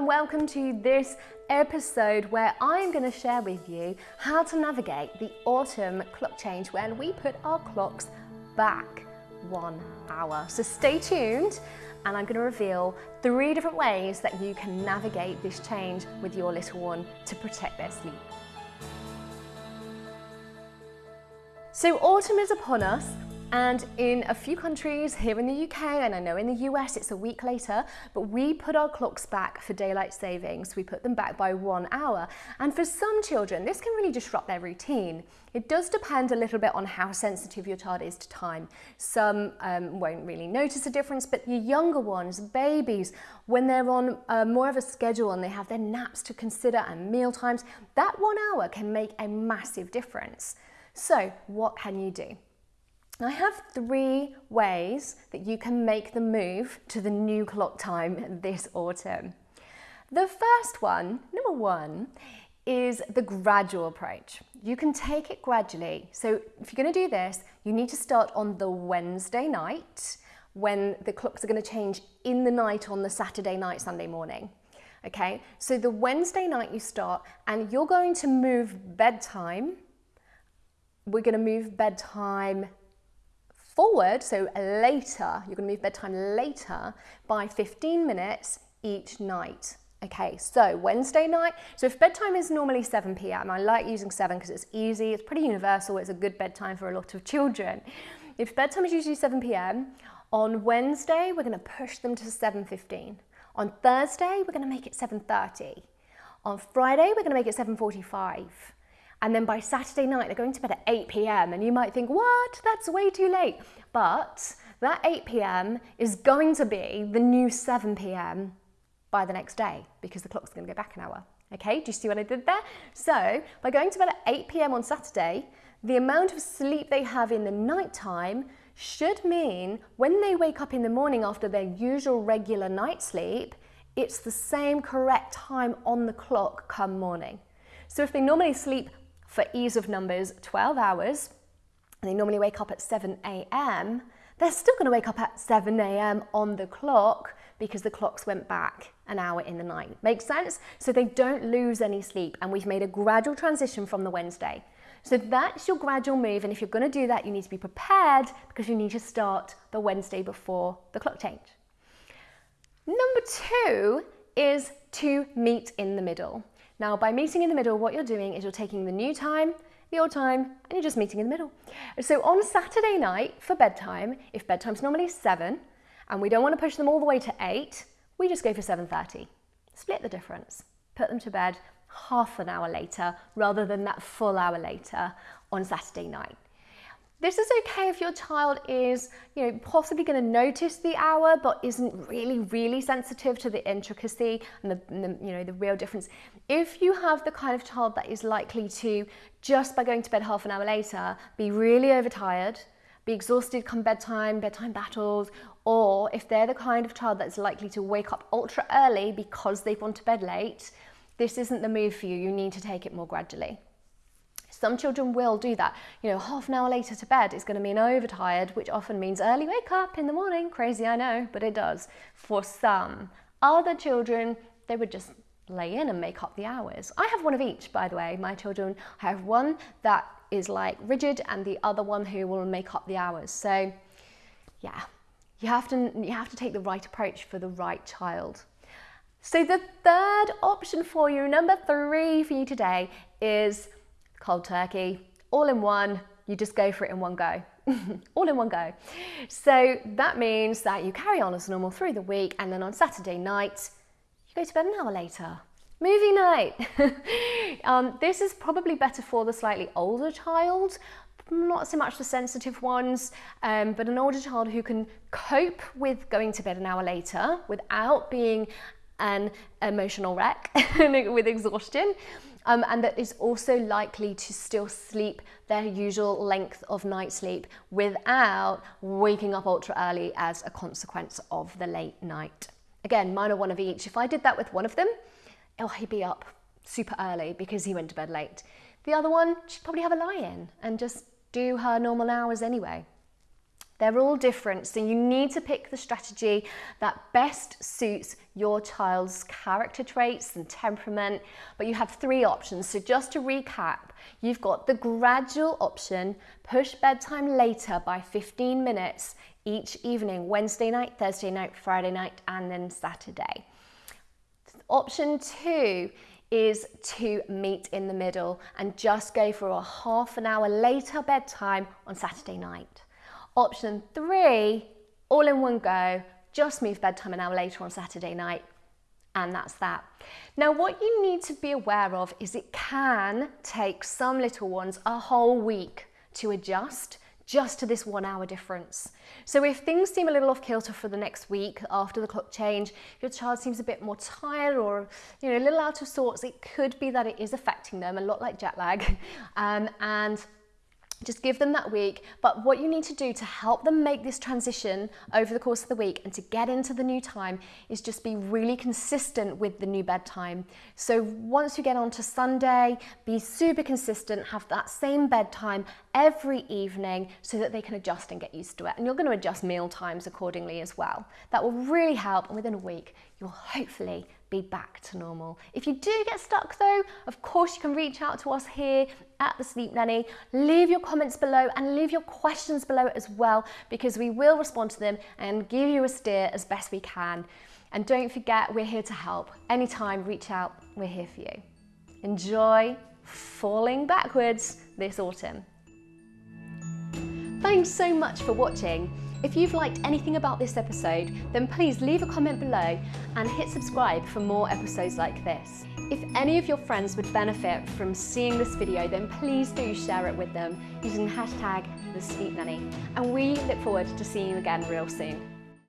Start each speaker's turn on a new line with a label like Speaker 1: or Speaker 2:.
Speaker 1: and welcome to this episode where I'm going to share with you how to navigate the autumn clock change when we put our clocks back one hour. So stay tuned and I'm going to reveal three different ways that you can navigate this change with your little one to protect their sleep. So autumn is upon us and in a few countries here in the UK, and I know in the US it's a week later, but we put our clocks back for daylight savings. We put them back by one hour. And for some children, this can really disrupt their routine. It does depend a little bit on how sensitive your child is to time. Some um, won't really notice a difference, but your younger ones, babies, when they're on uh, more of a schedule and they have their naps to consider and meal times, that one hour can make a massive difference. So what can you do? I have three ways that you can make the move to the new clock time this autumn. The first one, number one, is the gradual approach. You can take it gradually. So if you're going to do this, you need to start on the Wednesday night when the clocks are going to change in the night on the Saturday night, Sunday morning. Okay, so the Wednesday night you start and you're going to move bedtime. We're going to move bedtime forward, so later, you're going to move bedtime later by 15 minutes each night. Okay, so Wednesday night, so if bedtime is normally 7 p.m., I like using 7 because it's easy, it's pretty universal, it's a good bedtime for a lot of children. If bedtime is usually 7 p.m., on Wednesday, we're going to push them to 7.15. On Thursday, we're going to make it 7.30. On Friday, we're going to make it 7.45. And then by Saturday night, they're going to bed at 8 p.m. And you might think, what? That's way too late. But that 8 p.m. is going to be the new 7 p.m. by the next day because the clock's going to go back an hour. Okay, do you see what I did there? So by going to bed at 8 p.m. on Saturday, the amount of sleep they have in the night time should mean when they wake up in the morning after their usual regular night sleep, it's the same correct time on the clock come morning. So if they normally sleep for ease of numbers 12 hours, and they normally wake up at 7 a.m., they're still going to wake up at 7 a.m. on the clock because the clocks went back an hour in the night. Makes sense? So they don't lose any sleep and we've made a gradual transition from the Wednesday. So that's your gradual move and if you're going to do that you need to be prepared because you need to start the Wednesday before the clock change. Number two is to meet in the middle. Now, by meeting in the middle, what you're doing is you're taking the new time, the old time, and you're just meeting in the middle. So on Saturday night for bedtime, if bedtime's normally seven, and we don't want to push them all the way to eight, we just go for 7.30. Split the difference. Put them to bed half an hour later rather than that full hour later on Saturday night. This is okay if your child is, you know, possibly going to notice the hour, but isn't really, really sensitive to the intricacy and the, and the, you know, the real difference. If you have the kind of child that is likely to, just by going to bed half an hour later, be really overtired, be exhausted come bedtime, bedtime battles, or if they're the kind of child that's likely to wake up ultra early because they've gone to bed late, this isn't the move for you. You need to take it more gradually. Some children will do that. You know, half an hour later to bed is going to mean overtired, which often means early wake up in the morning. Crazy, I know, but it does. For some. Other children, they would just lay in and make up the hours. I have one of each, by the way. My children, I have one that is like rigid and the other one who will make up the hours. So yeah, you have to, you have to take the right approach for the right child. So the third option for you, number three for you today is cold turkey, all in one, you just go for it in one go. all in one go. So that means that you carry on as normal through the week and then on Saturday night, you go to bed an hour later. Movie night. um, this is probably better for the slightly older child, not so much the sensitive ones, um, but an older child who can cope with going to bed an hour later without being an emotional wreck with exhaustion um, and that is also likely to still sleep their usual length of night sleep without waking up ultra early as a consequence of the late night. Again, minor one of each. If I did that with one of them, oh, he'd be up super early because he went to bed late. The other one, she'd probably have a lie-in and just do her normal hours anyway. They're all different, so you need to pick the strategy that best suits your child's character traits and temperament. But you have three options. So just to recap, you've got the gradual option, push bedtime later by 15 minutes each evening, Wednesday night, Thursday night, Friday night, and then Saturday. Option two is to meet in the middle and just go for a half an hour later bedtime on Saturday night. Option three, all in one go, just move bedtime an hour later on Saturday night, and that's that. Now, what you need to be aware of is it can take some little ones a whole week to adjust just to this one hour difference. So if things seem a little off kilter for the next week after the clock change, your child seems a bit more tired or you know a little out of sorts, it could be that it is affecting them a lot like jet lag. Um, and just give them that week. But what you need to do to help them make this transition over the course of the week and to get into the new time is just be really consistent with the new bedtime. So once you get on to Sunday, be super consistent, have that same bedtime every evening so that they can adjust and get used to it. And you're going to adjust meal times accordingly as well. That will really help. And within a week, you'll hopefully be back to normal. If you do get stuck though, of course you can reach out to us here at the Sleep Nanny. Leave your comments below and leave your questions below as well because we will respond to them and give you a steer as best we can. And don't forget, we're here to help. Anytime, reach out, we're here for you. Enjoy falling backwards this autumn. Thanks so much for watching. If you've liked anything about this episode, then please leave a comment below and hit subscribe for more episodes like this. If any of your friends would benefit from seeing this video, then please do share it with them using the hashtag The Sleep Nanny. And we look forward to seeing you again real soon.